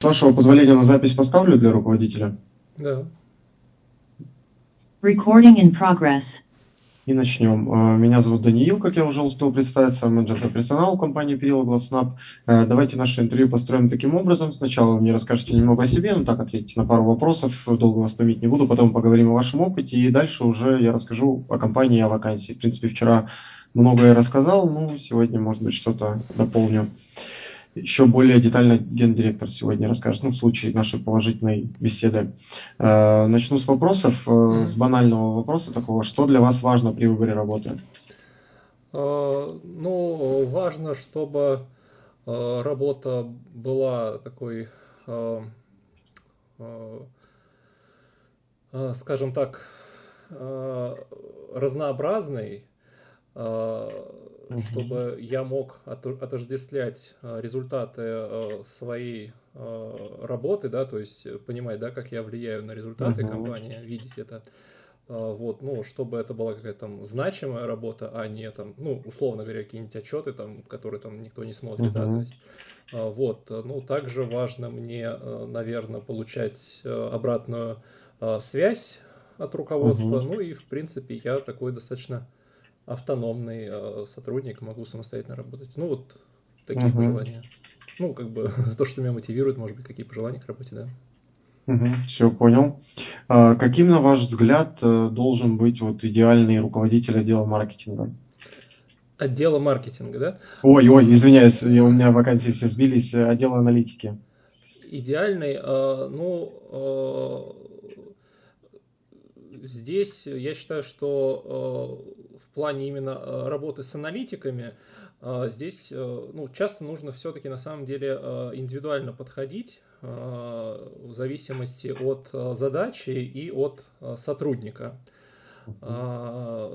С вашего позволения на запись поставлю для руководителя. Да. Recording in progress. И начнем. Э, Меня зовут Даниил, как я уже успел представиться, менеджер по персоналу компании Перила GloveSnap. Э, Давайте наше интервью построим таким образом. Сначала вы мне расскажете немного о себе, ну так ответите на пару вопросов, долго вас томить не буду, потом поговорим о вашем опыте, и дальше уже я расскажу о компании и о вакансии. В принципе, вчера многое рассказал, ну, сегодня, может быть, что-то дополню. Еще более детально гендиректор сегодня расскажет, ну, в случае нашей положительной беседы. Э, Начну с вопросов, э, с банального вопроса такого. Что для вас важно при выборе работы? А, Ну, важно, чтобы работа была такой, скажем так, разнообразной, Мгм. чтобы я мог отождествлять а, результаты а, своей а, работы, да, то есть понимать, да, как я влияю на результаты Мгм. компании, видеть это. Вот, ну, чтобы это была какая-то там значимая работа, а не там, ну, условно говоря, какие-нибудь отчеты, там, которые там никто не смотрит, да, Мгм. то есть, вот, э, ну, также важно мне, наверное, получать э, обратную э, связь от руководства, Мгм. ну, и, в принципе, я такой достаточно автономный э, сотрудник, могу самостоятельно работать. Ну, вот такие Мгм. пожелания. Ну, как бы, то, что меня мотивирует, может быть, какие пожелания к работе, да. Все, понял. А Каким, на ваш взгляд, э, должен быть вот идеальный руководитель отдела маркетинга? Отдела маркетинга, да? Ой, ой, извиняюсь, я- у меня вакансии все сбились. Отдел аналитики. Идеальный, э, ну, э, здесь я считаю, что э, в плане именно э, работы с аналитиками, э, здесь, э, ну, часто нужно все-таки на самом деле индивидуально подходить в зависимости от задачи и от сотрудника. А,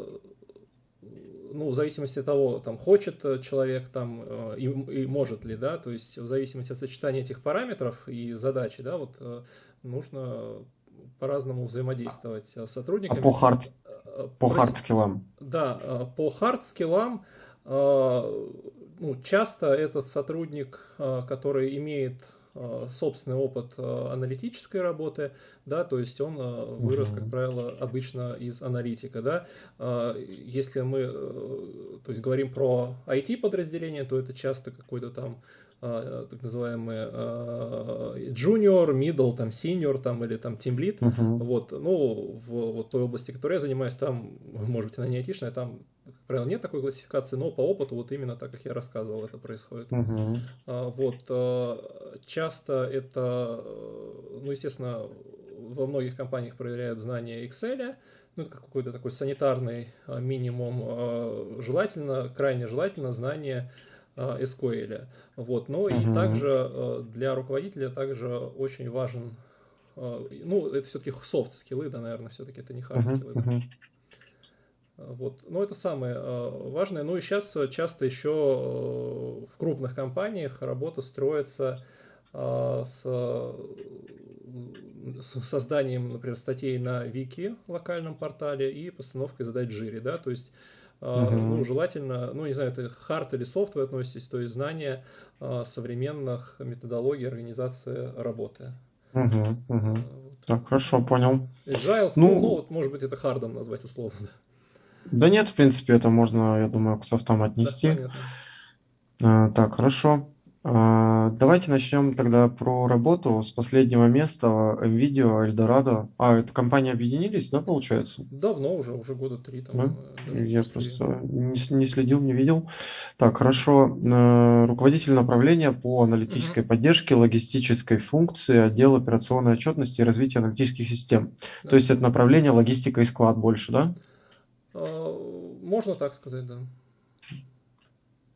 ну, в зависимости от того, там, хочет человек там и, и может ли, да, то есть в зависимости от сочетания этих параметров и задачи, да, вот нужно по-разному взаимодействовать с А сотрудниками. по hard, по прос- hard skill ам? да, э, по hard skill ам, э, ну, часто этот сотрудник, э, который имеет э, собственный опыт э, аналитической работы, да, то есть он э, вырос, как правило, обычно из аналитика, да. Э, Если мы, э, то есть говорим про IT-подразделение, то это часто какой-то там э, так называемый э, junior, middle, там senior, там или там team lead, Мгм. вот, ну, в вот той области, которой я занимаюсь, там, может быть, она не айтишная, там, как правило, нет такой классификации, но по опыту вот именно так, как я рассказывал, это происходит. А, Вот, э, часто это, э, ну, естественно, во многих компаниях проверяют знания Excel, ну, это как какой-то такой санитарный э, минимум, э, желательно, крайне желательно знание э, SQL. Вот, но и также э, для руководителя также очень важен, э, ну, это все-таки софт-скиллы, да, наверное, все-таки это не хард-скиллы. да. Вот. Но это самое э, важное. Ну и сейчас часто еще э, в крупных компаниях работа строится э, с, э, созданием, например, статей на Вики, локальном портале, и постановкой задач в жире, да, то есть Мгм. ну, желательно, ну, не знаю, это хард или софт вы относитесь, то есть знание э, современных методологий организации работы. Мгм. вот. Так, хорошо, понял. Agile, Ну- ну, вот, может быть, это хардом назвать условно. Да нет, в принципе, это можно, я думаю, к софтам Да, отнести. понятно. А, Так, хорошо. А, Давайте начнем тогда про работу с последнего места NVIDIA, Eldorado. А, это компании объединились, да, получается? Давно уже, уже года три там. Да? э, Я просто не, не следил, не видел. Так, хорошо. Э, Руководитель направления по аналитической поддержке, логистической функции, отдел операционной отчетности и развития аналитических систем. Да. То есть это направление логистика и склад больше, да? А, Можно так сказать, да.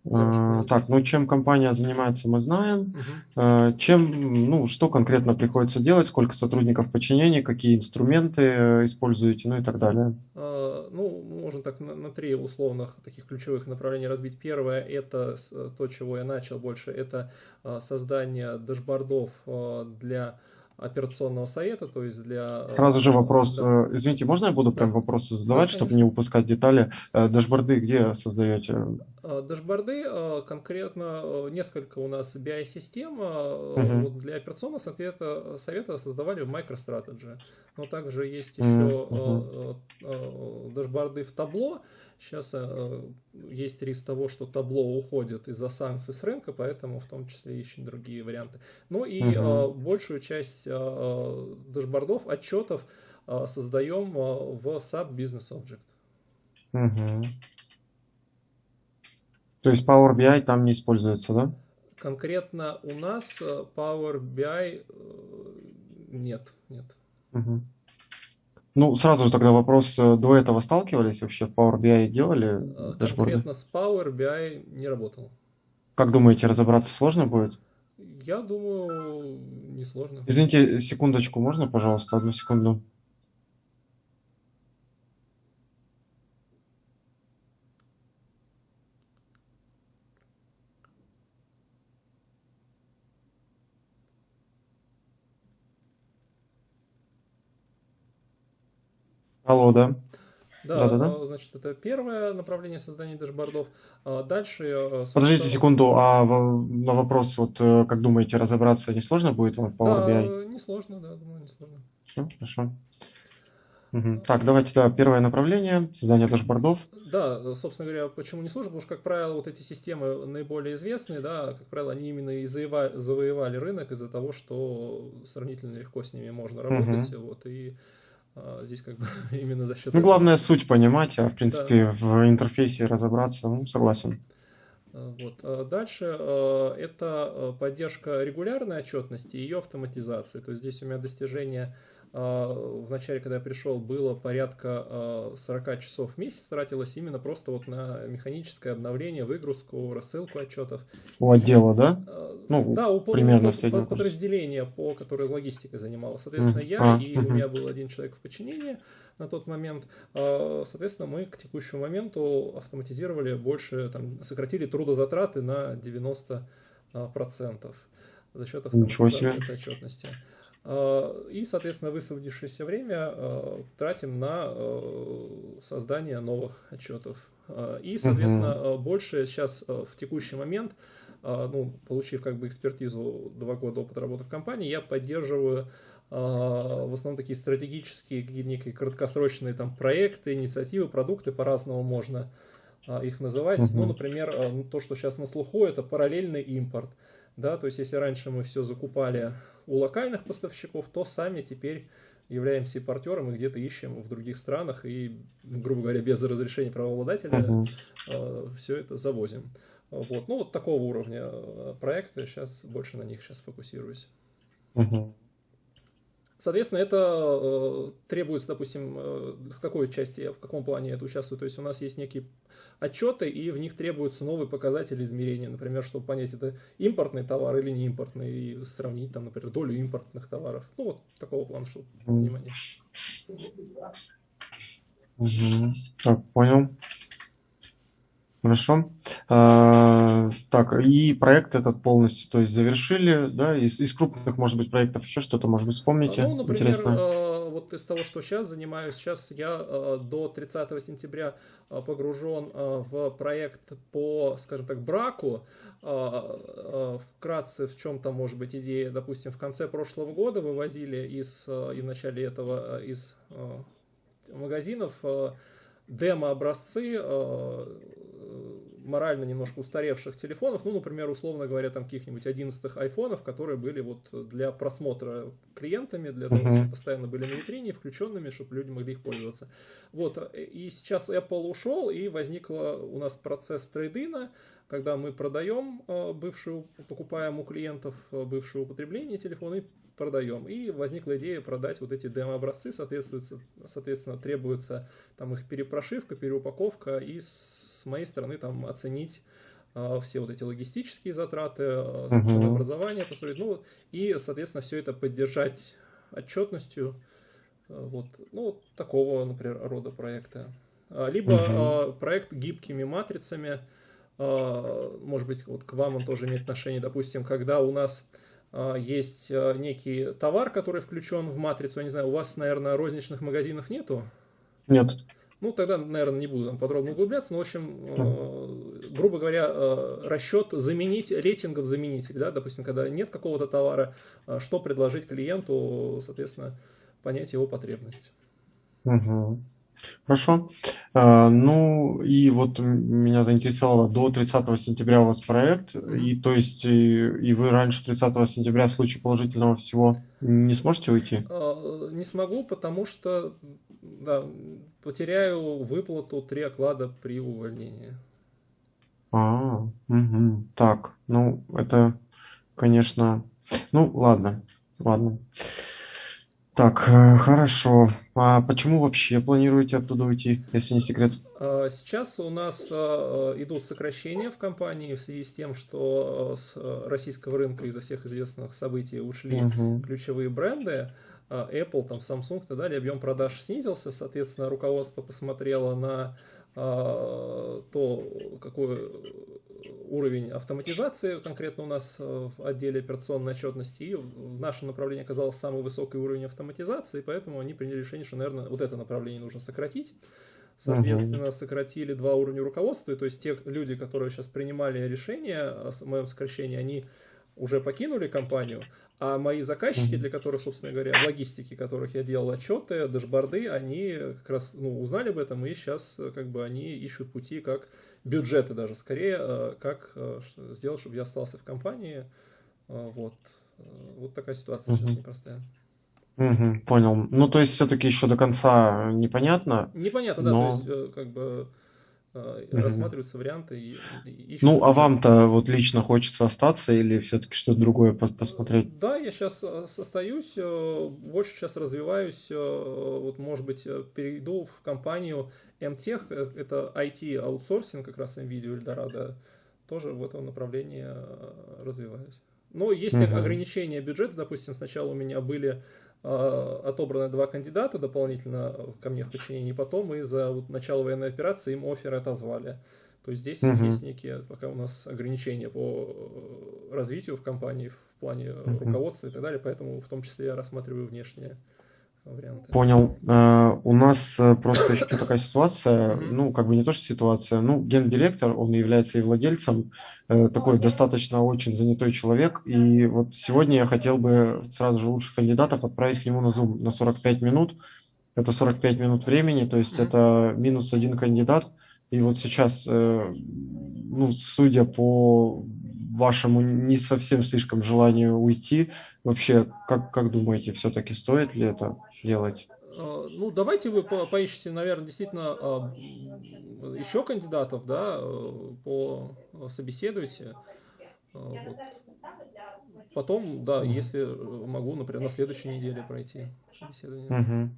Хорошо. Так, ну чем компания занимается, мы знаем. Э, Чем, ну, что конкретно приходится делать, сколько сотрудников в подчинении, какие инструменты э, используете, ну и так далее. А, Ну, можно так на, на три условных таких ключевых направления разбить. Первое это то, чего я начал больше, это а, создание дашбордов а, для операционного совета, то есть для... Сразу же вопрос, да. извините, можно я буду прям вопросы задавать, да, чтобы не упускать детали? Дашборды где создаете? Дашборды конкретно несколько у нас BI-систем угу. вот для операционного совета, совета создавали в MicroStrategy, но также есть еще угу. дашборды в табло, Сейчас э, есть риск того, что табло уходит из-за санкций с рынка, поэтому в том числе ищем другие варианты. Ну и угу. большую часть э, дашбордов, отчетов создаем в SAP Business Object. Угу. То есть Power BI там не используется, да? Конкретно у нас Power BI нет, нет. Угу. Ну, сразу же тогда вопрос, э, до этого сталкивались вообще, в Power BI делали э, дашборды? Конкретно с Power BI не работал. Как думаете, разобраться сложно будет? Я думаю, не сложно. Извините, секундочку, можно, пожалуйста, одну секунду? Алло, да. Да, да, да, да. значит, это первое направление создания дашбордов. А дальше... Э. Подождите секунду, а на вопрос, вот э, как думаете, разобраться не сложно будет вам в Power BI? Да, не сложно, да, думаю, не сложно. Все, хорошо. Угу. Так, давайте, да, первое направление, создание дашбордов. Да, собственно говоря, почему не сложно? Потому что, как правило, вот эти системы наиболее известные, да, как правило, они именно и завоевали, рынок из-за того, что сравнительно легко с ними можно работать, угу. вот, и здесь как бы именно за счет... Ну, главное суть понимать, а в принципе да. в интерфейсе разобраться, ну, согласен. А, вот. А дальше это поддержка регулярной отчетности и ее автоматизации. То есть здесь у меня достижение а, в начале, когда я пришел, было порядка 40 а, часов в месяц тратилось именно просто вот на механическое обновление, выгрузку, рассылку отчетов. У отдела, да? А, ну, да, у примерно под, подразделения, по которое логистикой занималось. Соответственно, mm. я а, и угу. у меня был один человек в подчинении на тот момент. Соответственно, мы к текущему моменту автоматизировали больше, там, сократили трудозатраты на 90% за счет автоматизации отчетности. Э, и, соответственно, высвободившееся время э, тратим на э, создание новых отчетов. И, соответственно, угу. больше сейчас в текущий момент, ну, получив как бы экспертизу два года опыта работы в компании, я поддерживаю в основном такие стратегические, некие краткосрочные там проекты, инициативы, продукты, по-разному можно их называть. Угу. Ну, например, то, что сейчас на слуху, это параллельный импорт. Да, то есть, если раньше мы все закупали у локальных поставщиков, то сами теперь являемся импортером и где-то ищем в других странах и, грубо говоря, без разрешения правообладателя uh-huh. э, все это завозим. Вот. Ну, вот такого уровня э, проекты, сейчас больше на них сейчас фокусируюсь. Uh-huh. Соответственно, это э, требуется, допустим, э, в какой части, в каком плане это участвует. То есть у нас есть некие отчеты, и в них требуются новые показатели измерения. Например, чтобы понять, это импортный товар или не импортный, и сравнить, там, например, долю импортных товаров. Ну, вот такого плана, чтобы понимание. Угу. Так, понял. Хорошо. А, так, и проект этот полностью, то есть завершили, да, из, из крупных, может быть, проектов еще что-то, может быть, вспомните? Ну, например, Интересно. Э, вот из того, что сейчас занимаюсь, сейчас я э, до 30 сентября э, погружен в проект по, скажем так, браку. Вкратце, в чем там может быть идея, допустим, в конце прошлого года вывозили из, и в начале этого из магазинов демо-образцы морально немножко устаревших телефонов, ну, например, условно говоря, там каких-нибудь 11 айфонов, которые были вот для просмотра клиентами, для того, чтобы постоянно были на витрине, включенными, чтобы люди могли их пользоваться. Вот, и сейчас Apple ушел, и возникла у нас процесс трейдина, когда мы продаем э, бывшую, покупаем у клиентов э, бывшее употребление телефона и продаем. И возникла идея продать вот эти демо-образцы, соответственно, соответственно, требуется там их перепрошивка, переупаковка и с моей стороны там оценить э, все вот эти логистические затраты, uh-huh. ценообразование построить, ну и, соответственно, все это поддержать отчетностью, э, вот, ну, вот такого, например, рода проекта. Либо uh-huh. проект гибкими матрицами, может быть, вот к вам он тоже имеет отношение, допустим, когда у нас есть некий товар, который включен в матрицу. Я не знаю, у вас, наверное, розничных магазинов нету? Нет. Ну, тогда, наверное, не буду там подробно углубляться, но, в общем, э, грубо говоря, э, расчет заменить, рейтингов заменитель, да, допустим, когда нет какого-то товара, э, что предложить клиенту, соответственно, понять его потребность. Угу. Хорошо. А, ну и вот меня заинтересовало, до 30 сентября у вас проект, и то есть и, и вы раньше 30 сентября в случае положительного всего не сможете уйти? А, не смогу, потому что да, потеряю выплату три оклада при увольнении. А, угу. так, ну это, конечно, ну ладно, ладно. Так, э, хорошо. А почему вообще планируете оттуда уйти, если не секрет? А, сейчас у нас а, идут сокращения в компании в связи с тем, что с российского рынка из-за всех известных событий ушли угу. ключевые бренды. Apple, там, Samsung и так далее, объем продаж снизился, соответственно, руководство посмотрело на то, какой уровень автоматизации конкретно у нас э, в отделе операционной отчетности, и в нашем направлении оказался самый высокий уровень автоматизации, поэтому они приняли решение, что, наверное, вот это направление нужно сократить. Соответственно, сократили два уровня руководства, то есть те люди, которые сейчас принимали решение о моем сокращении, они уже покинули компанию, а мои заказчики, для которых, собственно говоря, в логистике, которых я делал отчеты, дашборды, они как раз ну, узнали об этом, и сейчас как бы они ищут пути, как бюджеты даже скорее, э, как э, сделать, чтобы я остался в компании. Э, вот, вот такая ситуация сейчас непростая. Угу, понял. Ну, то есть, все-таки еще до конца непонятно. Непонятно, да. То есть, как бы угу. рассматриваются варианты. И, и ну, а вам-то вот лично хочется остаться или все-таки что-то другое посмотреть? Да, я сейчас остаюсь, больше сейчас развиваюсь. Вот, может быть, перейду в компанию MTech, э, это IT-аутсорсинг, как раз NVIDIA Eldorado, тоже в этом направлении развиваюсь. Но есть угу. ограничения бюджета, допустим, сначала у меня были э, отобраны два кандидата дополнительно ко мне в подчинении, потом из-за вот, начала военной операции им оферы отозвали. То есть здесь угу. есть некие пока у нас ограничения по развитию в компании в плане угу. руководства и так далее, поэтому в том числе я рассматриваю внешние варианты. Понял. Uh, у нас uh, просто еще такая ситуация, ну, как бы не то, что ситуация, ну, гендиректор, он является и владельцем, uh, такой достаточно очень занятой человек, и вот сегодня я хотел бы сразу же лучших кандидатов отправить к нему на Zoom на 45 минут, это 45 минут времени, то есть это минус один кандидат, и вот сейчас, ну, судя по вашему не совсем слишком желанию уйти, вообще, как, как думаете, все-таки стоит ли это делать? А, ну, давайте вы по поищите, наверное, действительно а, еще кандидатов, да, по собеседуйте. А, вот. Потом, да, если могу, например, на следующей неделе пройти собеседование. Угу.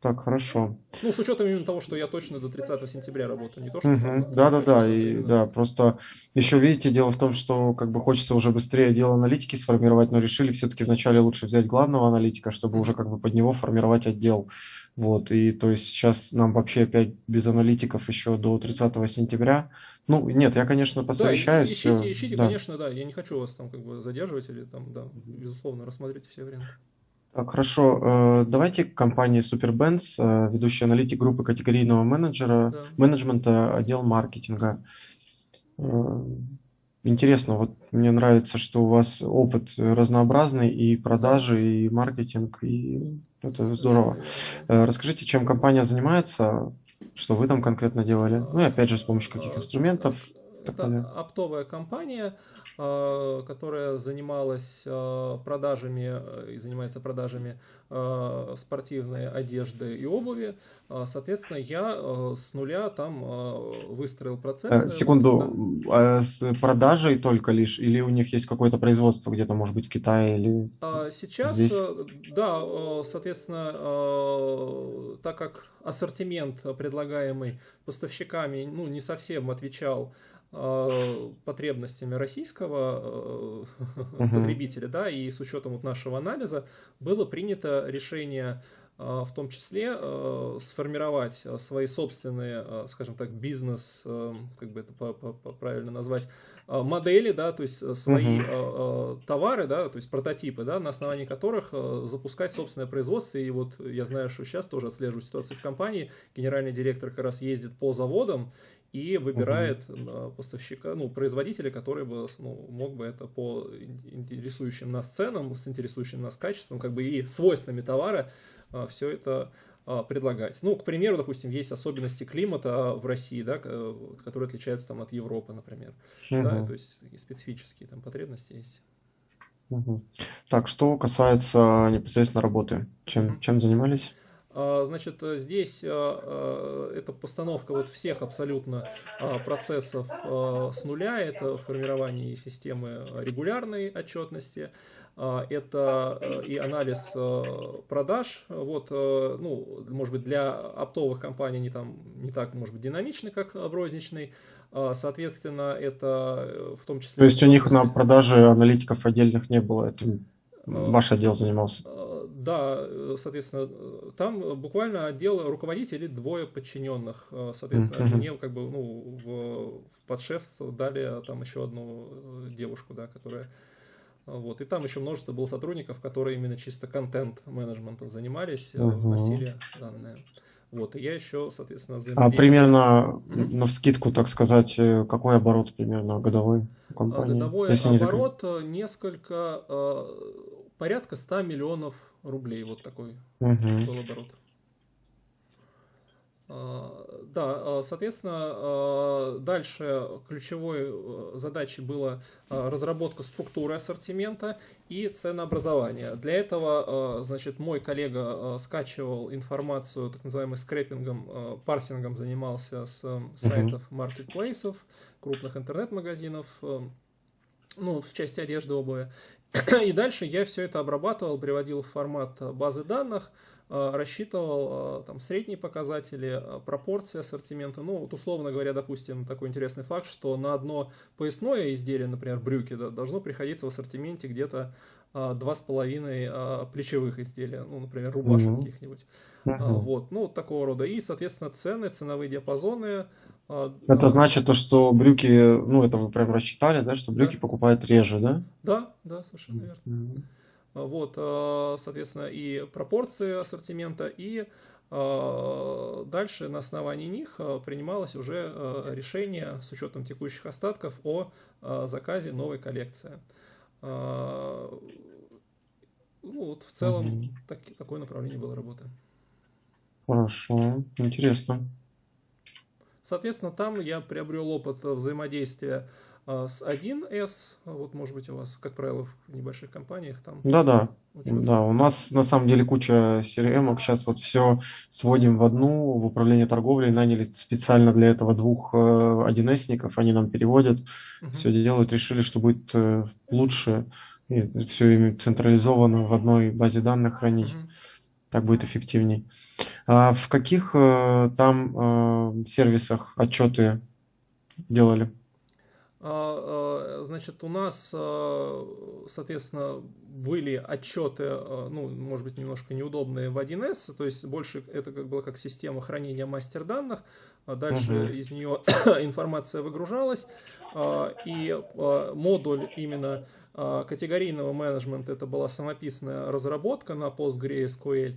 Так, хорошо. Ну, с учетом именно того, что я точно до 30 сентября работаю, не то, что... Угу. Да, да, да, и да, просто еще, видите, дело в том, что как бы хочется уже быстрее отдел аналитики сформировать, но решили все-таки вначале лучше взять главного аналитика, чтобы уже как бы под него формировать отдел. Вот, и то есть сейчас нам вообще опять без аналитиков еще до 30 сентября. Ну, нет, я, конечно, посовещаюсь. Да, ищите, ищите, да. конечно, да, я не хочу вас там как бы задерживать или там, да, безусловно, рассмотрите все варианты. Так, хорошо. Э, давайте к компании SuperBenz, э, ведущий аналитик группы категорийного менеджера, да. менеджмента, отдел маркетинга. Э, интересно, вот мне нравится, что у вас опыт разнообразный и продажи, и маркетинг, и это здорово. Расскажите, чем компания занимается, что вы там конкретно делали, ну и опять же с помощью каких инструментов. Это оптовая компания, Э, которая занималась э, продажами э, и занимается продажами спортивной одежды и обуви. Соответственно, я с нуля там выстроил процесс. Секунду, да. с продажей только лишь или у них есть какое-то производство где-то, может быть, в Китае или а Сейчас, здесь? да, соответственно, так как ассортимент, предлагаемый поставщиками, ну, не совсем отвечал Э, потребностями российского uh-huh. потребителя, да, и с учетом вот нашего анализа было принято решение э, в том числе сформировать свои собственные, скажем так, бизнес, как бы это правильно назвать, модели, да, то есть свои uh-huh. товары, да, то есть прототипы, да, на основании которых запускать собственное производство. И вот я знаю, что сейчас тоже отслеживаю ситуацию в компании. Генеральный директор как раз ездит по заводам и выбирает uh-huh. поставщика, ну, производителя, который бы ну, мог бы это по интересующим нас ценам, с интересующим нас качеством, как бы и свойствами товара все это а, предлагать. Ну, к примеру, допустим, есть особенности климата в России, да, которые отличаются там от Европы, например. Угу. Да, то есть специфические там потребности есть. Угу. Так, что касается непосредственно работы, чем, угу. чем занимались? А, значит, здесь а, это постановка вот всех абсолютно процессов с нуля, это формирование системы регулярной отчетности, а, это э, и анализ э, продаж. Вот, э, ну, может быть, для оптовых компаний они там не так, может быть, динамичны, как в розничной. А, соответственно, это в том числе... То есть у них на продаже аналитиков отдельных не было, этим ваш отдел занимался? Да, соответственно, там буквально отдел руководителей, двое подчиненных. Соответственно, uh-huh. мне как бы ну, в, в подшеф дали там еще одну девушку, да, которая вот. И там еще множество было сотрудников, которые именно чисто контент-менеджментом занимались, угу. вносили данные. Вот, и я еще, соответственно, а взаимодействую. А примерно, mm-hmm. на вскидку, так сказать, э, какой оборот примерно годовой у компании? Годовой оборот не несколько, порядка 100 миллионов рублей, вот такой mm-hmm. был оборот. А, да, а, соответственно, а, дальше ключевой э, задачей была разработка структуры ассортимента и ценообразования. Для этого, значит, мой коллега скачивал информацию так называемым скрепингом, парсингом занимался с сайтов маркетплейсов, крупных интернет-магазинов, ну, в части одежды, обуви. И дальше я все это обрабатывал, приводил в формат базы данных, Э, рассчитывал э, там средние показатели, э, пропорции ассортимента. Ну, вот условно говоря, допустим, такой интересный факт, что на одно поясное изделие, например, брюки, да, должно приходиться в ассортименте где-то два с половиной плечевых изделия, ну, например, рубашек mm-hmm. каких-нибудь. Mm-hmm. Вот, ну, вот такого рода. И, соответственно, цены, ценовые диапазоны. Это значит то, что брюки, ну, это вы прям рассчитали, да, что брюки да. покупают реже, да? Да, да, совершенно верно. Mm-hmm. Вот, э, соответственно, и пропорции ассортимента, и дальше на основании них принималось уже решение с учетом текущих остатков о заказе новой коллекции. Ну, вот в целом угу. так, такое направление было работы. Хорошо, интересно. Соответственно, там я приобрел опыт взаимодействия а с 1С, а вот может быть у вас, как правило, в небольших компаниях там. Да-да. Да, у нас на самом деле куча CRM, сейчас вот все сводим в одну, в управление торговлей, наняли специально для этого двух 1С-ников, э, они нам переводят, угу. все делают, решили, что будет э, лучше, и все ими централизовано в одной базе данных хранить. Угу. Так будет эффективней. А в каких э, там сервисах отчеты делали? А, а, значит, у нас, а, соответственно, были отчеты, ну, может быть, немножко неудобные в 1С, то есть больше это как было как система хранения мастер данных, дальше uh-huh. из нее информация выгружалась, и модуль именно категорийного менеджмента это была самописная разработка на PostgreSQL,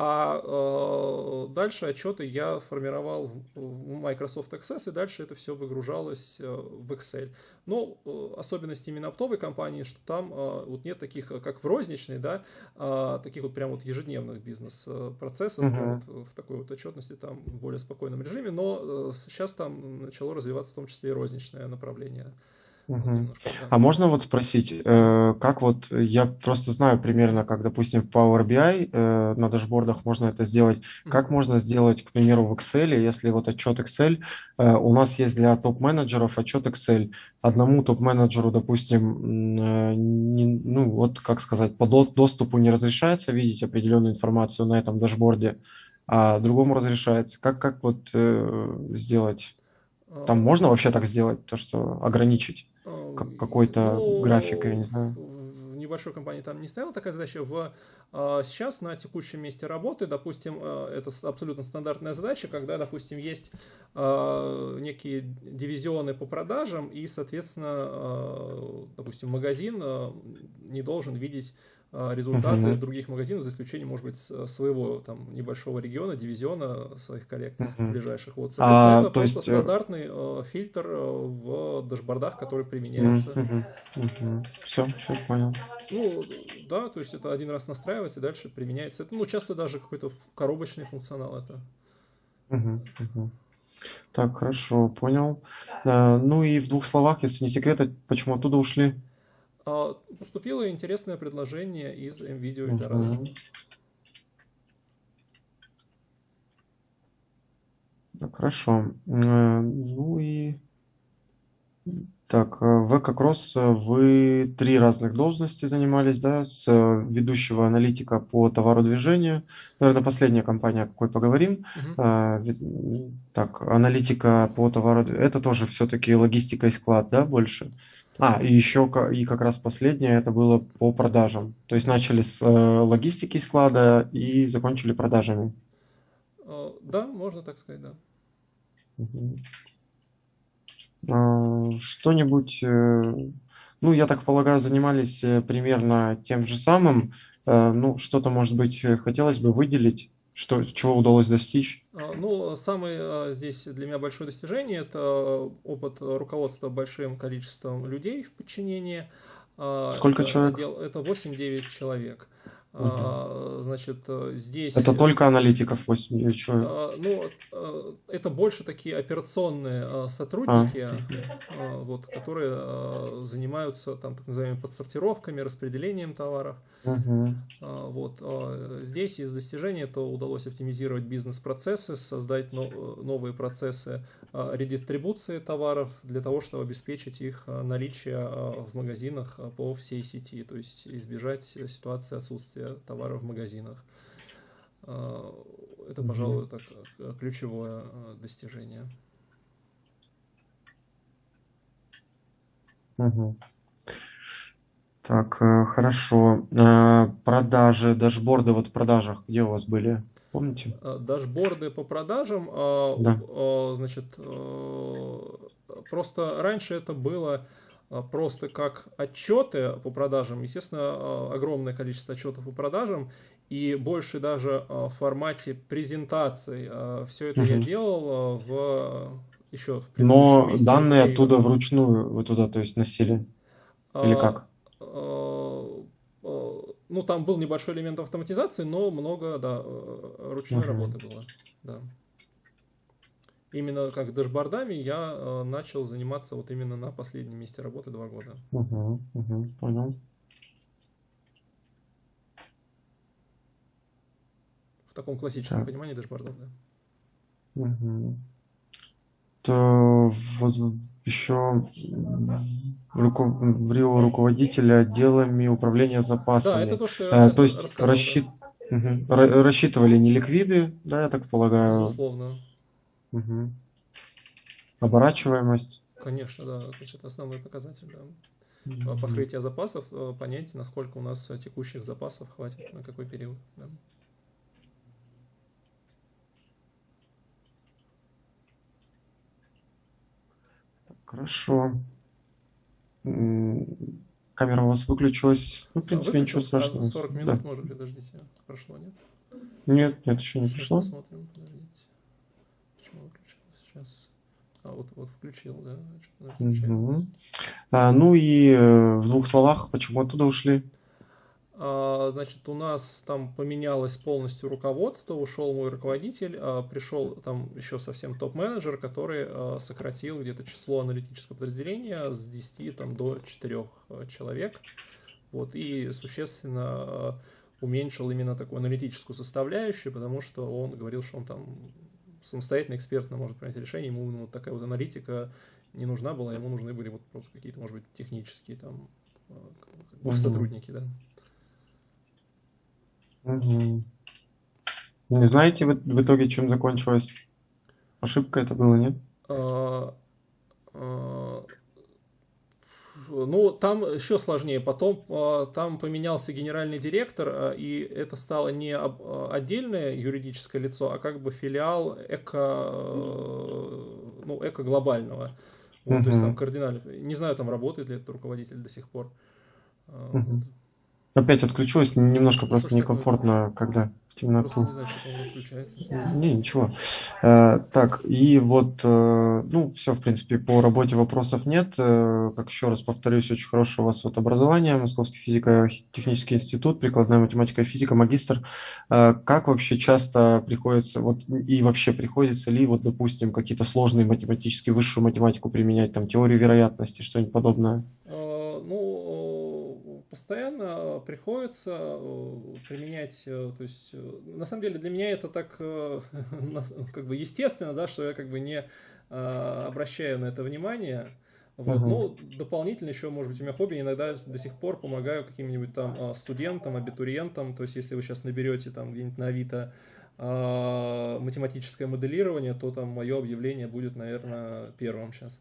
а э, дальше отчеты я формировал в Microsoft Access, и дальше это все выгружалось э, в Excel. Но э, особенность именно оптовой компании, что там э, вот нет таких, э, как в розничной, да, э, таких вот прям вот ежедневных бизнес-процессов, uh-huh. вот, в такой вот отчетности, там в более спокойном режиме, но э, сейчас там начало развиваться в том числе и розничное направление. Угу. А можно вот спросить, э, как вот, я просто знаю примерно, как, допустим, в Power BI э, на дашбордах можно это сделать, как можно сделать, к примеру, в Excel, если вот отчет Excel, э, у нас есть для топ-менеджеров отчет Excel, одному топ-менеджеру, допустим, не, ну вот, как сказать, по доступу не разрешается видеть определенную информацию на этом дашборде, а другому разрешается. Как, как вот сделать? Там можно вообще так сделать, то, что ограничить? Как, какой-то ну, график, я не знаю. небольшой компании там не стояла такая задача. В, а, сейчас на текущем месте работы, допустим, это абсолютно стандартная задача, когда, допустим, есть некие дивизионы по продажам, и, соответственно, допустим, магазин не должен видеть а, результаты uh-huh. других магазинов, за исключением, может быть, своего там небольшого региона, дивизиона своих коллег uh-huh. ближайших. Вот, соответственно, а, это просто есть... Э, стандартный э, фильтр э, в дашбордах, который применяется. Uh-huh. Uh-huh. Все, все понял. Ну, да, то есть это один раз настраивается и дальше применяется. Это, ну, часто даже какой-то коробочный функционал это. Uh-huh. Uh-huh. Так, хорошо, понял. А, ну и в двух словах, если не секрет, почему оттуда ушли? А, поступило интересное предложение из MVideo Eldorado. Угу. Так, хорошо. Э, ну и... Так, э, в Экокросс вы три разных должности занимались, да, с ведущего аналитика по товару движения. Наверное, последняя компания, о какой поговорим. Угу. Так, аналитика по товару... Это тоже все-таки логистика и склад, да, больше? А, и еще и как раз последнее это было по продажам. То есть начали с э, логистики склада и закончили продажами. Э, да, можно так сказать, да. Угу. Что-нибудь, э, ну, я так полагаю, занимались примерно тем же самым. Ну, что-то, может быть, хотелось бы выделить. Что, чего удалось достичь? А, ну, самое а, здесь для меня большое достижение – это опыт руководства большим количеством людей в подчинении. А, Сколько человек? Это 8-9 человек. Угу. Значит, э, здесь... Это только аналитиков 8 человек? Ну, э, это больше такие операционные сотрудники, а. вот, которые занимаются там так называемыми подсортировками, распределением товаров. Угу. Вот. Здесь из достижений это удалось оптимизировать бизнес-процессы, создать новые процессы редистрибуции товаров для того, чтобы обеспечить их наличие в магазинах по всей сети, то есть избежать ситуации отсутствия товара в магазинах. Это, пожалуй, так, ключевое достижение. Угу. Так, э, хорошо. Э, продажи, дашборды вот в продажах, где у вас были? Помните? Э, дашборды по продажам, да. значит, просто раньше это было просто как отчеты по продажам. Естественно, огромное количество отчетов по продажам и больше даже в формате презентаций. Все это угу. я делал в еще в Но данные оттуда вручную вы туда, то есть, носили? Или как? Ну, там был небольшой элемент автоматизации, но много, да, э, ручной uh-huh. работы было, да. Именно как дашбордами я начал заниматься вот именно на последнем месте работы два года. Угу, угу, понял. В таком классическом так. понимании дашбордов, да. Угу. То вот еще руко... руководителя отделами управления запасами. Да, это то, что я а, То есть расчет... да. угу. рассчитывали не ликвиды, да, я так полагаю. Безусловно. Угу. Оборачиваемость. Конечно, да, то есть это основной показатель, да. Угу. Покрытие запасов, э, понять, насколько у нас текущих запасов хватит, на какой период. Да. Хорошо. Камера у вас выключилась. Ну, в принципе, а ничего страшного. 40 минут, да. может, подождите. Прошло, нет? Нет, нет, еще не пришло. Посмотрим, подождите. Сейчас? А, вот, вот включил, да? Угу. А, ну и э, в двух словах, почему оттуда ушли? А, значит, у нас там поменялось полностью руководство, ушел мой руководитель, а, пришел там еще совсем топ-менеджер, который а, сократил где-то число аналитического подразделения с 10 там, до 4 человек. Вот, и существенно уменьшил именно такую аналитическую составляющую, потому что он говорил, что он там самостоятельно, экспертно может принять решение, ему вот такая вот аналитика не нужна была, ему нужны были вот просто какие-то, может быть, технические там угу. сотрудники, да. Угу. Не знаете в, в итоге, чем закончилась? Ошибка это было, нет? А, а, ну, там еще сложнее. Потом э, там поменялся генеральный директор, э, и это стало не отдельное юридическое лицо, а как бы филиал эко, ну, эко-глобального. Вот, uh-huh. То есть там кардинально. Не знаю, там работает ли этот руководитель до сих пор. Uh-huh. Опять отключилось, немножко просто некомфортно, когда в темноту. Не, ничего. Э, так, и вот, э, ну, все, в принципе, по работе вопросов нет. Э, как еще раз повторюсь, очень хорошее у вас вот образование, Московский физико-технический институт, прикладная математика и физика, магистр. Как вообще часто приходится, вот, и вообще приходится ли, вот, допустим, какие-то сложные математические, высшую математику применять, там, теорию вероятности, что-нибудь подобное? Э, постоянно приходится э, применять, э, то есть, э, на самом деле для меня это так как бы естественно, да, что я как бы не обращаю на это внимание, вот. Uh-huh. Ну, дополнительно еще, может быть, у меня хобби, иногда до сих пор помогаю каким-нибудь там студентам, абитуриентам, то есть если вы сейчас наберете там где-нибудь на Авито математическое моделирование, то там мое объявление будет, наверное, первым сейчас.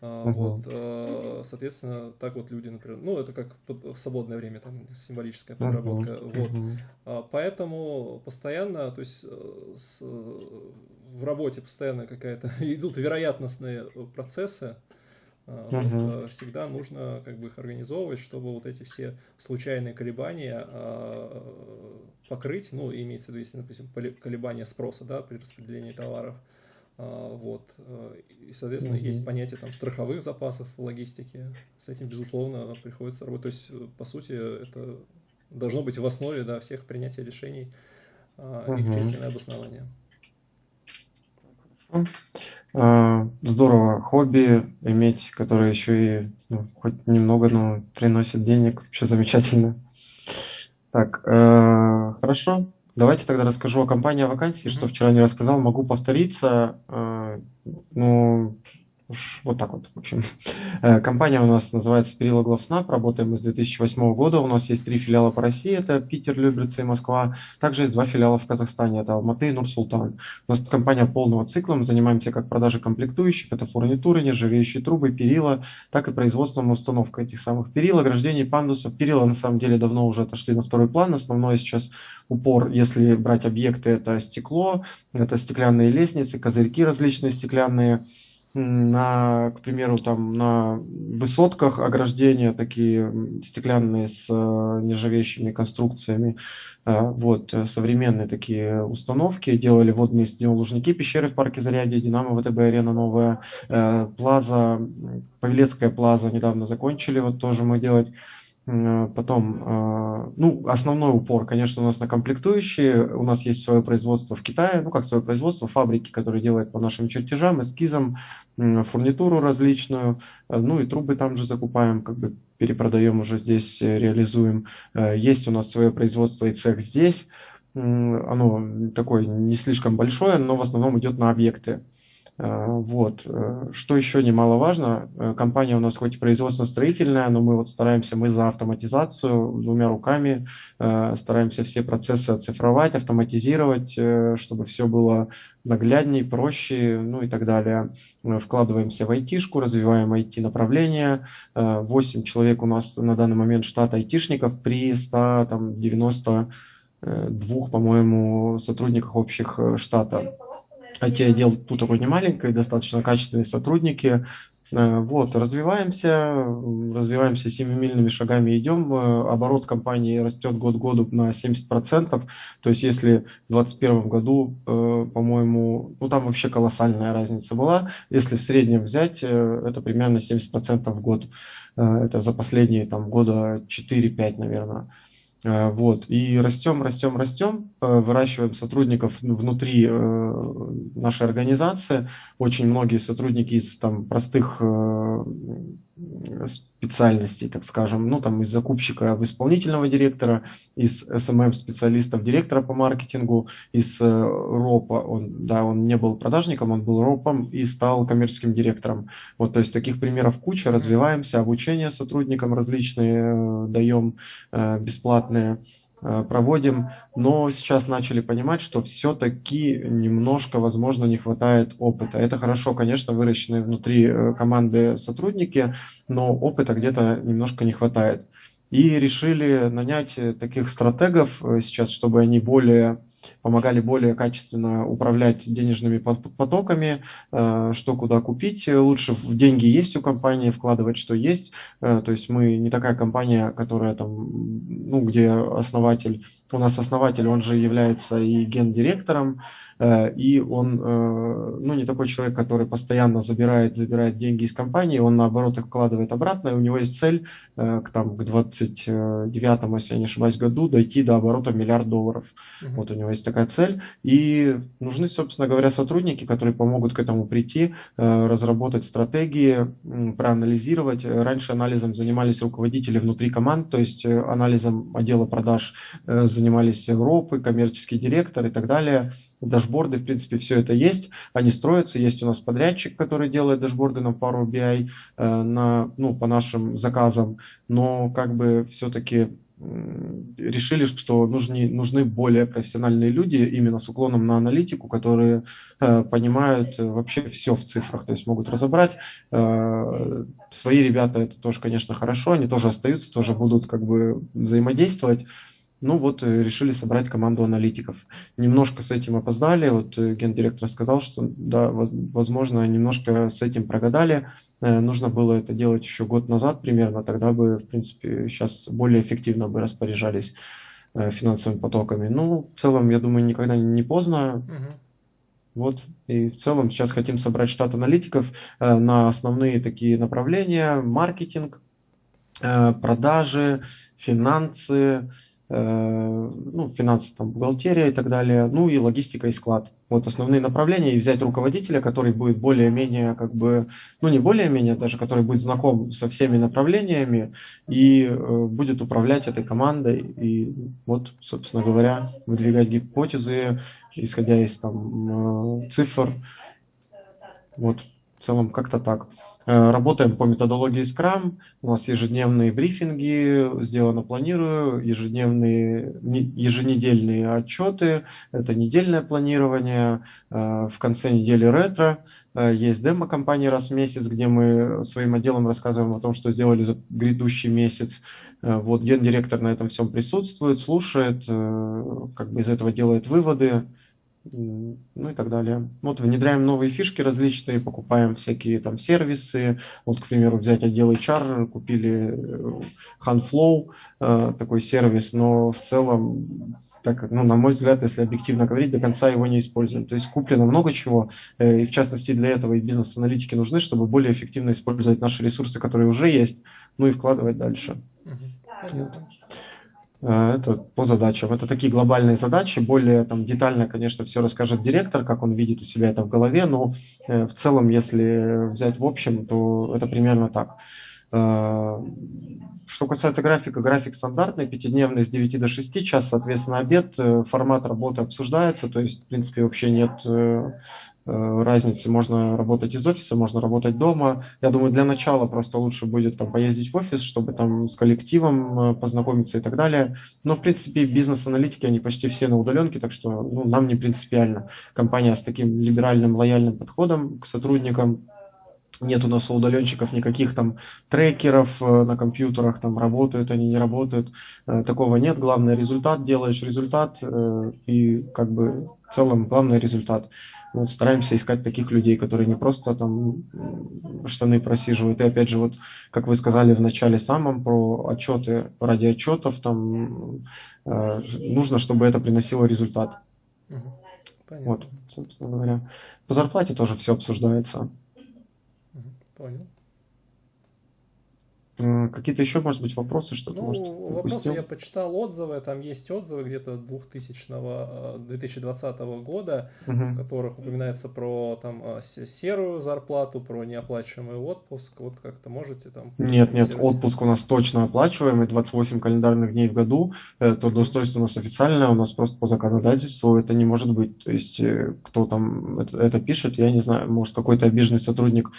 Uh-huh. Вот, э, соответственно, так вот люди, например, ну, это как в свободное время, там, символическая подработка, uh-huh. вот. Uh-huh. Поэтому постоянно, то есть э, с, в работе постоянно какая-то, идут вероятностные процессы, uh-huh. всегда нужно как бы их организовывать, чтобы вот эти все случайные колебания покрыть, ну, имеется в виду, если, допустим, колебания спроса, да, при распределении товаров, а, вот. Э, и, соответственно, mm-hmm. есть понятие там страховых запасов в логистике. С этим, безусловно, приходится работать. То есть, э, по сути, это должно быть в основе да, всех принятия решений mm-hmm. их численное обоснование. А, здорово. Хобби иметь, которое еще и ну, хоть немного, но приносит денег. Вообще замечательно. Так, э, хорошо. Давайте тогда расскажу о компании о вакансии, что вчера не рассказал, могу повториться. Э, ну, Уж вот так вот, в общем. Э, компания у нас называется Перила Главснаб, работаем мы с 2008 года. У нас есть три филиала по России, это Питер, Люберцы и Москва. Также есть два филиала в Казахстане, это Алматы и Нур-Султан. У нас компания полного цикла, мы занимаемся как продажей комплектующих, это фурнитуры, нержавеющие трубы, перила, так и производством и установкой этих самых перил, ограждений, пандусов. Перила на самом деле давно уже отошли на второй план. Основное сейчас упор, если брать объекты, это стекло, это стеклянные лестницы, козырьки различные стеклянные, на, к примеру, там на высотках ограждения такие стеклянные с э, нержавеющими конструкциями, э, вот, э, современные такие установки, делали водные стеклолужники, пещеры в парке Зарядье, Динамо, ВТБ Арена новая, Плаза, Павелецкая Плаза недавно закончили, вот тоже мы делать потом, э, ну, основной упор, конечно, у нас на комплектующие. У нас есть свое производство в Китае, ну, как свое производство, фабрики, которые делают по нашим чертежам, эскизам, фурнитуру различную. Э, ну, и трубы там же закупаем, как бы перепродаем уже здесь, реализуем. Есть у нас свое производство и цех здесь. Оно такое не слишком большое, но в основном идет на объекты. Э, вот. Э, что еще немаловажно, э, компания у нас хоть и производственно-строительная, но мы вот стараемся, мы за автоматизацию двумя руками, стараемся все процессы оцифровать, автоматизировать, чтобы все было нагляднее, проще, ну и так далее. Мы вкладываемся в айтишку, развиваем IT-направление. 8 человек у нас на данный момент штат айтишников при 192, по-моему, сотрудниках общих штата. IT-отдел тут такой не маленький, достаточно качественные сотрудники. Э, вот, развиваемся, развиваемся семимильными шагами идем. Э, оборот компании растет год году на 70%. То есть если в 2021 году, э, по-моему, ну там вообще колоссальная разница была. Если в среднем взять, это примерно 70% в год. Это за последние там, года 4-5, наверное. Э, вот, и растем, растем, растем, э, выращиваем сотрудников внутри э, нашей организации. Очень многие сотрудники из там, простых специальностей, так скажем, ну там из закупщика в исполнительного директора, из SMM специалистов директора по маркетингу, из РОПа, он, да, он не был продажником, он был РОПом и стал коммерческим директором. Вот, то есть таких примеров куча, развиваемся, обучение сотрудникам различные даем бесплатные. Э, проводим, но сейчас начали понимать, что все-таки немножко, возможно, не хватает опыта. Это хорошо, конечно, выращенные внутри э, команды сотрудники, но опыта где-то немножко не хватает. И решили нанять э, таких стратегов сейчас, чтобы они более помогали более качественно управлять денежными потоками, э, что куда купить. Лучше в деньги есть у компании, вкладывать что есть. Э, то есть мы не такая компания, которая там, ну, где основатель, у нас основатель, он же является и гендиректором, Э, и он ну, не такой человек, который постоянно забирает, забирает деньги из компании, он наоборот их вкладывает обратно, и у него есть цель к, там, к 29 если я не ошибаюсь, году дойти до оборота миллиард долларов. Uh-huh. Вот у него есть такая цель. И нужны, собственно говоря, сотрудники, которые помогут к этому прийти, разработать стратегии, проанализировать. Раньше анализом занимались руководители внутри команд, то есть анализом отдела продаж занимались Европы, коммерческий директор и так далее дашборды, в принципе, все это есть, они строятся, есть у нас подрядчик, который делает дашборды на пару BI э, на, ну, по нашим заказам, но как бы все-таки решили, что нужны, нужны более профессиональные люди именно с уклоном на аналитику, которые э, понимают вообще все в цифрах, то есть могут разобрать. Э, свои ребята это тоже, конечно, хорошо, они тоже остаются, тоже будут как бы взаимодействовать, ну вот э, решили собрать команду аналитиков. Немножко с этим опоздали. Вот э, гендиректор сказал, что да, возможно, немножко с этим прогадали. Э, нужно было это делать еще год назад примерно. Тогда бы, в принципе, сейчас более эффективно бы распоряжались финансовыми потоками. Ну, в целом, я думаю, никогда не поздно. Угу. Вот, и в целом сейчас хотим собрать штат аналитиков на основные такие направления. Маркетинг, продажи, финансы, Э, ну, финансы, там, бухгалтерия и так далее, ну и логистика и склад. Вот основные направления, и взять руководителя, который будет более-менее, как бы, ну не более-менее, даже который будет знаком со всеми направлениями и э, будет управлять этой командой и вот, собственно говоря, выдвигать гипотезы, исходя из там э, цифр. Вот, в целом как-то так. Э, работаем по методологии Scrum. У нас ежедневные брифинги, сделано планирую, ежедневные, еженедельные отчеты, это недельное планирование, э, в конце недели ретро. Э, есть демо-компания раз в месяц, где мы своим отделом рассказываем о том, что сделали за грядущий месяц. Вот гендиректор на этом всем присутствует, слушает, как бы из этого делает выводы ну и так далее. Вот внедряем новые фишки различные, покупаем всякие там сервисы. Вот, к примеру, взять отдел HR, купили э, HandFlow, э, такой сервис, но в целом так, ну, на мой взгляд, если объективно говорить, до конца его не используем. То есть куплено много чего, э, и в частности для этого и бизнес-аналитики нужны, чтобы более эффективно использовать наши ресурсы, которые уже есть, ну и вкладывать дальше. Понятно. Э, это по задачам. Это такие глобальные задачи. Более там, детально, конечно, все расскажет директор, как он видит у себя это в голове, но э, в целом, если взять в общем, то это примерно так. Э, что касается графика, график стандартный, пятидневный с 9 до 6, час, соответственно, обед, формат работы обсуждается, то есть, в принципе, вообще нет разницы. Можно работать из офиса, можно работать дома. Я думаю, для начала просто лучше будет там поездить в офис, чтобы там с коллективом э, познакомиться и так далее. Но, в принципе, бизнес-аналитики, они почти все на удаленке, так что ну, нам не принципиально. Компания с таким либеральным, лояльным подходом к сотрудникам. Нет у нас у удаленщиков никаких там трекеров э, на компьютерах, там работают они, не работают. Такого нет. Главное результат, делаешь результат и как бы в целом главный результат. Вот стараемся искать таких людей, которые не просто там штаны просиживают. И опять же, вот как вы сказали в начале самом про отчеты ради отчетов, там э, нужно, чтобы это приносило результат. Понятно. Вот, собственно говоря. По зарплате тоже все обсуждается. Понял. Какие-то еще, может быть, вопросы, что-то ну, может, вопросы я почитал отзывы, там есть отзывы где-то 2000 2020 э, года, угу. в которых упоминается про там э, серую зарплату, про неоплачиваемый отпуск, вот как-то можете там... Нет, нет, отпуск у нас точно оплачиваемый, 28 календарных дней в году, э, трудоустройство у нас официальное, у нас просто по законодательству это не может быть, то есть кто там это, это пишет, я не знаю, может какой-то обиженный сотрудник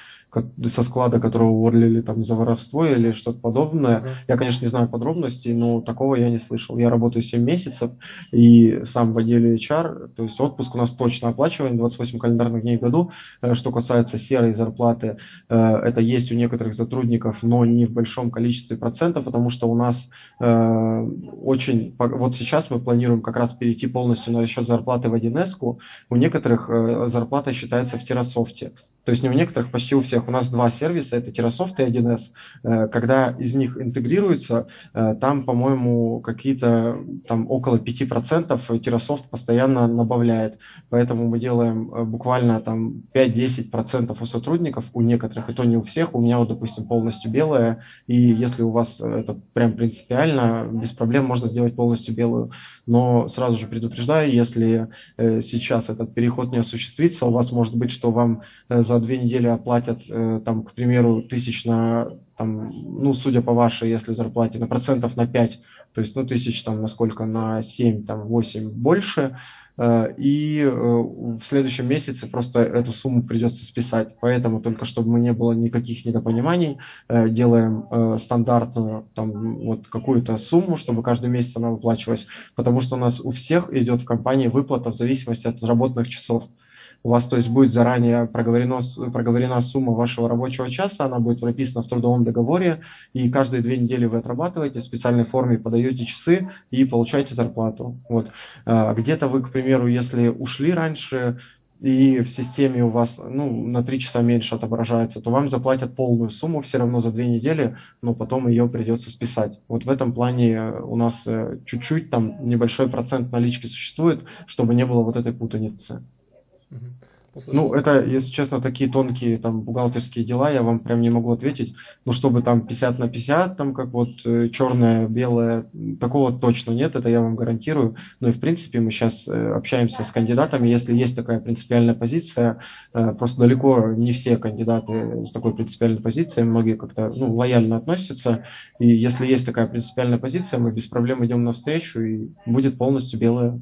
со склада, которого уволили там за воровство или что-то подобное. Uh-huh. Я, конечно, не знаю подробностей, но такого я не слышал. Я работаю 7 месяцев и сам в отделе HR, то есть отпуск у нас точно оплачиваем, 28 календарных дней в году. Э, что касается серой зарплаты, э, это есть у некоторых сотрудников, но не в большом количестве процентов, потому что у нас э, очень... Вот сейчас мы планируем как раз перейти полностью на расчет зарплаты в 1С. У некоторых зарплата считается в Террасофте. То есть не у некоторых, почти у всех. У нас два сервиса, это Terrasoft и 1С. Э, когда из них интегрируются, э, там, по-моему, какие-то там около 5% Terrasoft постоянно добавляет. Поэтому мы делаем э, буквально там 5-10% у сотрудников, у некоторых, и то не у всех. У меня вот, допустим, полностью белая, и если у вас это прям принципиально, без проблем можно сделать полностью белую. Но сразу же предупреждаю, если сейчас этот переход не осуществится, у вас может быть, что вам за две недели оплатят, э, там, к примеру, тысяч на, там, ну, судя по вашей, если зарплате, на процентов на 5, то есть, ну, тысяч там, насколько, на 7, там, 8 больше, э, и э, в следующем месяце просто эту сумму придется списать. Поэтому только чтобы не было никаких недопониманий, делаем стандартную там вот какую-то сумму, чтобы каждый месяц она выплачивалась, потому что у нас у всех идет в компании выплата в зависимости от отработанных часов у вас, то есть, будет заранее проговорено, проговорена сумма вашего рабочего часа, она будет прописана в трудовом договоре, и каждые две недели вы отрабатываете, в специальной форме подаете часы и получаете зарплату. Вот. А, где-то вы, к примеру, если ушли раньше, и в системе у вас ну, на 3 часа меньше отображается, то вам заплатят полную сумму все равно за две недели, но потом ее придется списать. Вот в этом плане у нас э, чуть-чуть там небольшой процент налички существует, чтобы не было вот этой путаницы. Ну, это, если честно, такие тонкие там бухгалтерские дела, я вам прям не могу ответить. Ну, чтобы там 50 на 50, там как вот э, черное, белое, такого точно нет, это я вам гарантирую. Ну и в принципе мы сейчас э, общаемся с кандидатами, если есть такая принципиальная позиция, э, просто далеко не все кандидаты с такой принципиальной позицией, многие как-то ну, лояльно относятся. И если есть такая принципиальная позиция, мы без проблем идем навстречу и будет полностью белое.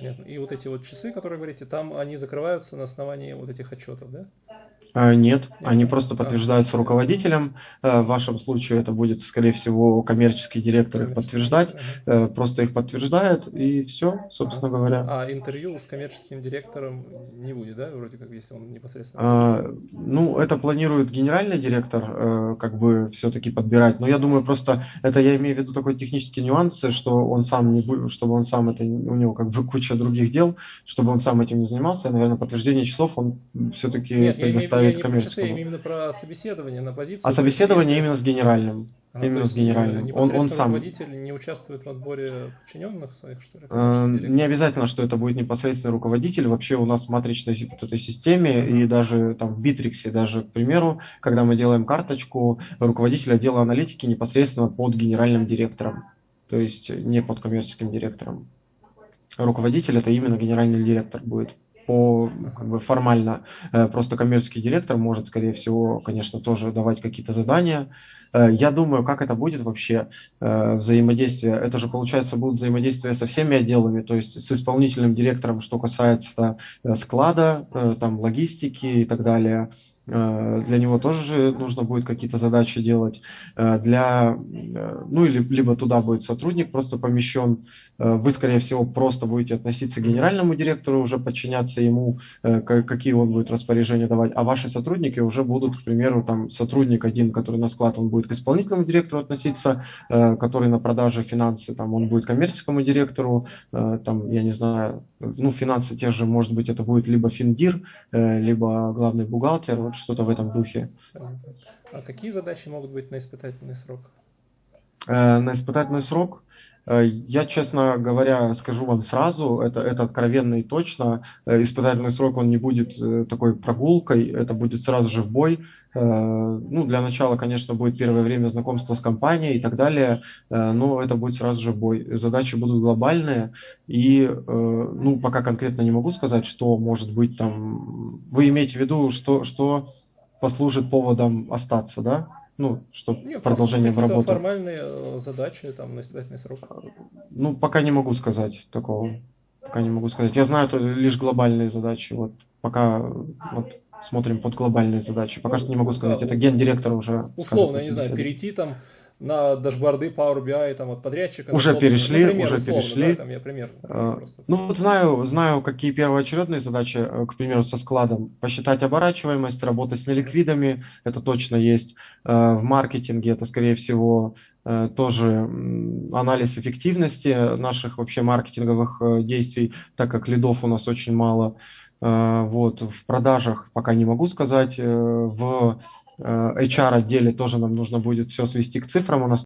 Понятно. И вот эти вот часы, которые говорите, там они закрываются на основании вот этих отчетов, да? А, нет, они просто подтверждаются руководителем. Э, в вашем случае это будет, скорее всего, коммерческий директор их подтверждать. Э, просто их подтверждает, и все, собственно говоря. А интервью с коммерческим директором не будет, да, вроде как, если он непосредственно... А, ну, это планирует генеральный директор, э, как бы все-таки подбирать. Но я думаю, просто это я имею в виду такой технический нюанс, что он сам не будет, чтобы он сам это, у него как бы куча других дел, чтобы он сам этим не занимался. Наверное, подтверждение часов он все-таки предоставит я не коммерческому. Я именно про собеседование на позицию. А собеседование именно с генеральным. А, именно с генеральным. Он, он сам. руководитель не участвует в отборе подчиненных своих, что ли? Э, не обязательно, что это будет непосредственно руководитель. Вообще у нас в матричной вот этой системе mm-hmm. и даже там в Битриксе, даже, к примеру, когда мы делаем карточку, руководитель отдела аналитики непосредственно под генеральным директором. То есть не под коммерческим директором. Руководитель это именно генеральный директор будет по как бы формально э, просто коммерческий директор может, скорее всего, конечно, тоже давать какие-то задания. Э, я думаю, как это будет вообще э, взаимодействие. Это же, получается, будет взаимодействие со всеми отделами, то есть с исполнительным директором, что касается склада, там, логистики и так далее. Э, для него тоже нужно будет какие-то задачи делать. Э, для, э, ну, или, либо туда будет сотрудник просто помещен. Вы, скорее всего, просто будете относиться к генеральному директору, уже подчиняться ему, какие он будет распоряжения давать. А ваши сотрудники уже будут, к примеру, там сотрудник один, который на склад, он будет к исполнительному директору относиться, который на продаже финансы, там он будет коммерческому директору, там, я не знаю, ну, финансы те же, может быть, это будет либо финдир, либо главный бухгалтер, вот что-то в этом духе. А какие задачи могут быть на испытательный срок? Э, на испытательный срок э, я, честно говоря, скажу вам сразу, это, это откровенно и точно. Э, испытательный срок, он не будет такой прогулкой, это будет сразу же в бой. Ну, для начала, конечно, будет первое время знакомства с компанией и так далее, но это будет сразу же бой. Задачи будут глобальные, и, ну, пока конкретно не могу сказать, что может быть там... Вы имеете в виду, что, что послужит поводом остаться, да? Ну, что Нет, продолжением работы. формальные э, задачи там на испытательный срок. Ну, пока не могу сказать такого. Пока не могу сказать. Я знаю лишь глобальные задачи. Вот пока вот смотрим под глобальные задачи. Пока Ну, что не могу да, сказать, это гендиректор уже скажет Условно, на я не знаю, перейти там на дашборды Power BI там, от подрядчика. Уже собственный. перешли, Например, уже условно, перешли. Да, там я пример. Просто. Ну вот знаю, знаю, какие первоочередные задачи, э, к примеру, со складом. Посчитать оборачиваемость, работать с неликвидами, это точно есть. Э, В маркетинге это, скорее всего, э, тоже анализ эффективности наших вообще маркетинговых действий, так как лидов у нас очень мало. Вот, в продажах пока не могу сказать. В э, HR отделе тоже нам нужно будет все свести к цифрам. У нас